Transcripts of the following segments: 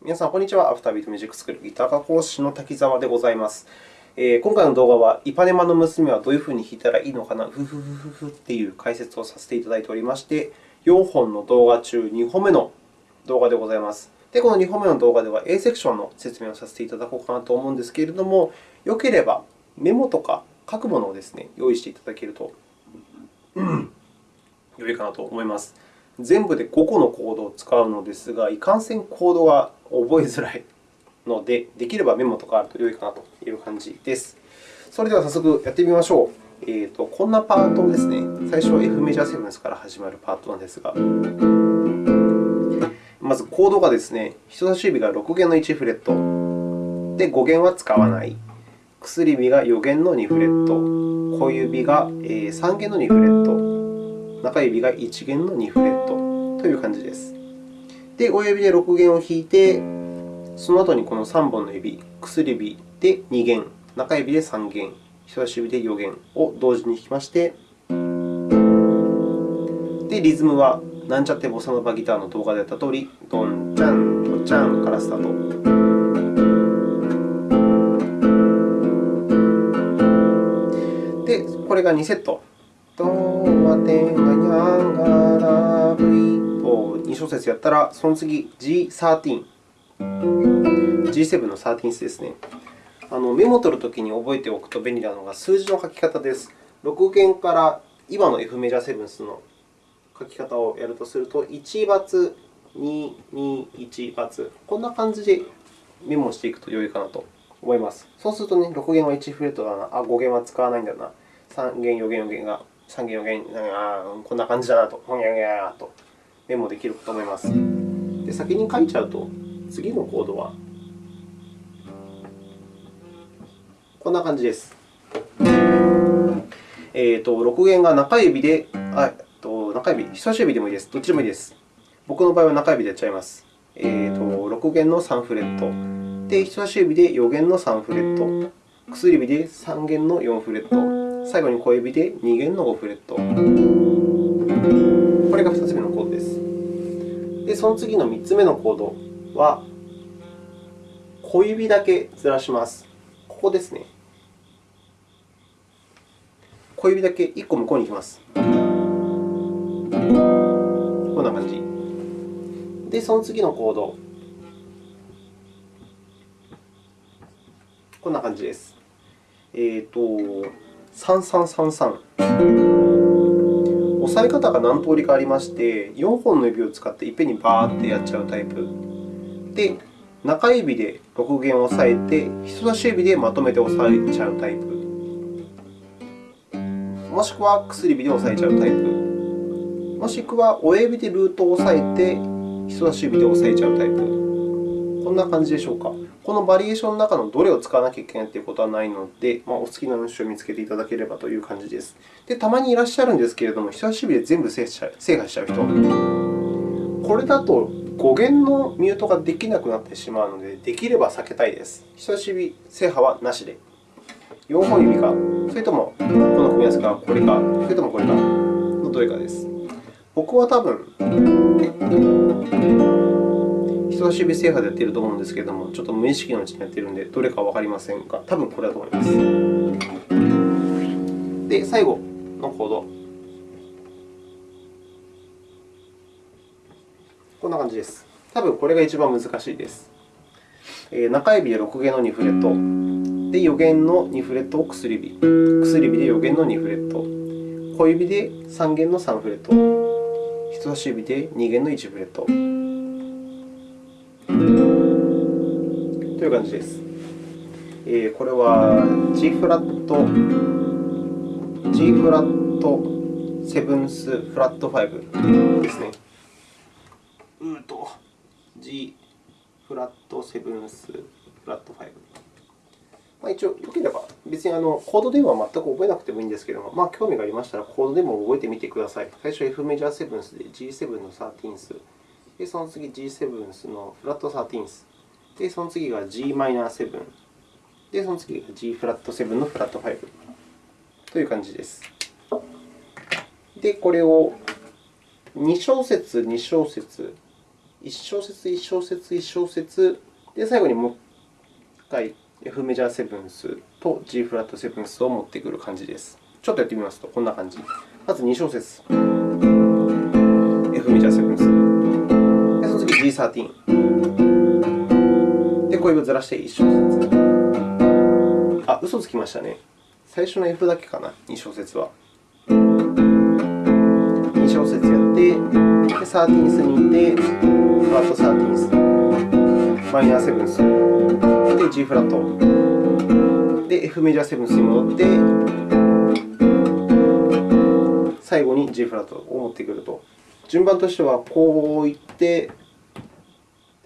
皆さん、こんにちは。アフタービートミュージックスクールギター科講師の滝沢でございます。えー、今回の動画は、イパネマの娘はどういうふうに弾いたらいいのかな、ふふふふふっていう解説をさせていただいておりまして、4本の動画中2本目の動画でございます。で、この2本目の動画では A セクションの説明をさせていただこうかなと思うんですけれども、よければメモとか書くものをですね、用意していただけると、うん、良いかなと思います。全部で5個のコードを使うのですが、いかんせんコードが覚えづらいので、できればメモとかあると良いかなという感じです。それでは早速やってみましょう。えーと、こんなパートですね。最初は F メジャーセブンスから始まるパートなんですが、まずコードがですね、人差し指が6弦の1フレット、で5弦は使わない、薬指が4弦の2フレット、小指が3弦の2フレット、中指が1弦の2フレットという感じです。で、親指で6弦を弾いて、その後にこの3本の指、薬指で2弦、中指で3弦、人差し指で4弦を同時に弾きまして、で、リズムはなんちゃってボサノバギターの動画でやったとおり、ドンチャン、ドチャンからスタート。で、これが2セット。テンガニャンガラブリを2小節やったら、その次 G13。G7 の13ですね。あのメモを取るときに覚えておくと便利なのが数字の書き方です。6弦から今の F メジャーセブンスの書き方をやるとすると、1バツ、2、2、1バツ、こんな感じでメモしていくと良いかなと思います。そうするとね、6弦は1フレットだな、あ、5弦は使わないんだな、3弦、4弦、4弦が、3弦、4弦、あこんな感じだなと、ほにゃにゃとメモできると思います。で先に書いちゃうと、次のコードはこんな感じです。えーと、6弦が中指で、あと中指、人差し指でもいいです。どっちでもいいです。僕の場合は中指でやっちゃいます。えーと、6弦の3フレット。で、人差し指で4弦の3フレット。薬指で3弦の4フレット。最後に小指で2弦の5フレット。これが2つ目のコードです。で、その次の3つ目のコードは、小指だけずらします。ここですね。小指だけ1個向こうに行きます。こんな感じ。で、その次のコード、こんな感じです。えっ、ー、と、3333。押さえ方が何通りかありまして、4本の指を使っていっぺんにバーッてやっちゃうタイプ。で、中指で6弦を押さえて、人差し指でまとめて押さえちゃうタイプ。もしくは薬指で押さえちゃうタイプ。もしくは親指でルートを押さえて、人差し指で押さえちゃうタイプ。こんな感じでしょうか。このバリエーションの中のどれを使わなきゃいけないということはないので、まあ、お好きな音種を見つけていただければという感じです。で、たまにいらっしゃるんですけれども、人差し指で全部制覇しちゃう人。これだと5弦のミュートができなくなってしまうので、できれば避けたいです。人差し指制覇はなしで。4本指か、それともこの組み合わせか、これか、それともこれかのどれかです。僕は多分、人差し指制覇でやっていると思うんですけれども、ちょっと無意識のうちにやっているので、どれかわかりませんが、多分これだと思います。で、最後のコード。こんな感じです。多分これが一番難しいです。中指で6弦の2フレット、で4弦の2フレットを薬指、薬指で4弦の2フレット、小指で3弦の3フレット、人差し指で2弦の1フレットいう感じです。えー、これは G フラット、G フラットセブンスフラット5ですね。うと G フラットセブンスフラット5。まあ、一応、よければ、別にあのコードでは全く覚えなくてもいいんですけれども、まあ、興味がありましたら、コードでも覚えてみてください。最初 F メジャーセブンスで G7 の 13th、でその次 G7 のフラット 13th、でその次が Gm7、でその次が G フラット7のフラット5という感じです。で、これを2小節、2小節1小節、1小節、1小節、で、最後にもう1回 F メジャーセブンスと G フラットセブンスを持ってくる感じです。ちょっとやってみますと、こんな感じ。まず2小節、F メジャーセブンス。で、その次 G13。で、小指をずらして1小節。あ、嘘つきましたね。最初の F だけかな、2小節は。2小節やって、で、サーティンスに行って、フラットサーティンス、マイナーセブンス、で、G フラット、で、F メジャーセブンスに戻って、最後に G フラットを持ってくると。順番としては、こういって、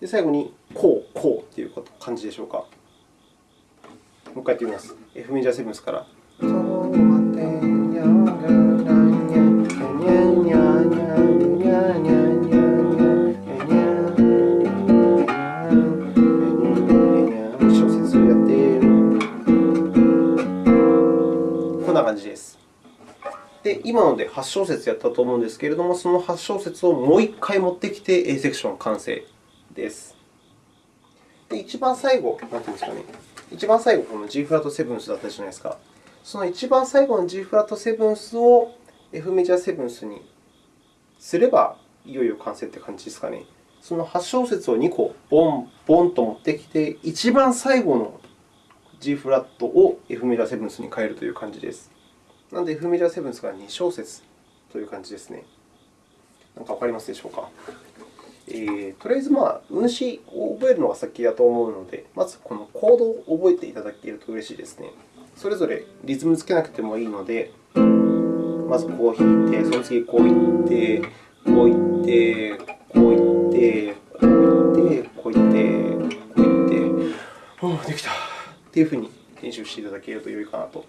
で最後にこう、こうという感じでしょうか？もう一回やってみます。F メジャーセブンスから。こんな感じで、今ので8小節やったと思うんですけれども、その8小節をもう1回持ってきて A セクション完成です。で、一番最後、なんていうんですかね、一番最後、この G フラットセブンスだったじゃないですか。その一番最後の G フラットセブンスを F メジャーセブンスにすれば、いよいよ完成って感じですかね。その8小節を2個、ボン、ボンと持ってきて、一番最後の G フラットを F メジャーセブンスに変えるという感じです。なので、F メジャーセブンスが2小節という感じですね。何かわかりますでしょうか？えー、とりあえず、まあ、運指を覚えるのが先だと思うので、まずこのコードを覚えていただけると嬉しいですね。それぞれリズムつけなくてもいいので、まずこう弾いて、その次こういって、こういって、こういって、こういって、こういって、こういって、おお、できたというふうに練習していただけると良いかなと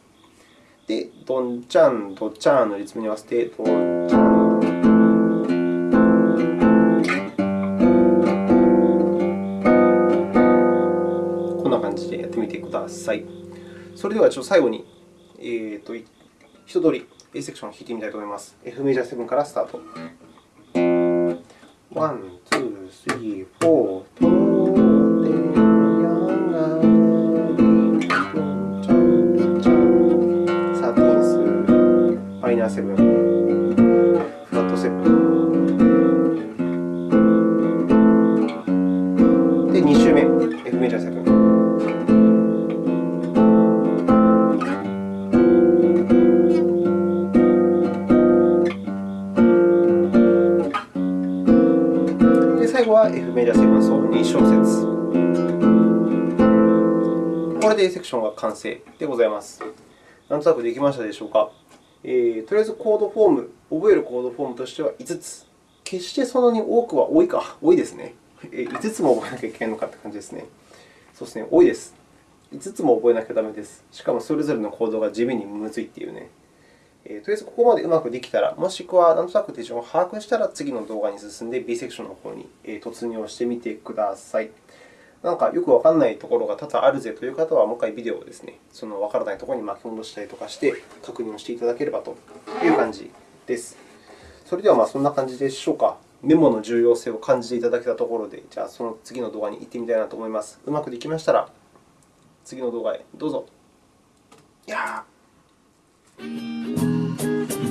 で、ドンチャン、ドチャンのリズムに合わせて、ドンチャン。さい。それではちょっと最後に、えーと、と一通り A セクションを弾いてみたいと思います。F メジャー7からスタート。One, two, three, ー、マイナーセブン、フラットセブン。で、2周目、F メジャー7。これで A セクションが完成でございます。なんとなくできましたでしょうか。えー、とりあえずコードフォーム、覚えるコードフォームとしては5つ。決してそんなに多くは多いか、多いですね。え、5つも覚えなきゃいけないのかという感じですね。そうですね、多いです。5つも覚えなきゃダメです。しかもそれぞれのコードが地味にむずいっていうね。えー、とりあえずここまでうまくできたら、もしくはなんとなく手順を把握したら、次の動画に進んで B セクションの方に突入をしてみてください。なんかよくわからないところが多々あるぜという方は、もう一回ビデオをですね、そのわからないところに巻き戻したりとかして確認をしていただければという感じです。それではまあそんな感じでしょうか。メモの重要性を感じていただけたところで、じゃあその次の動画に行ってみたいなと思います。うまくできましたら、次の動画へどうぞ。やー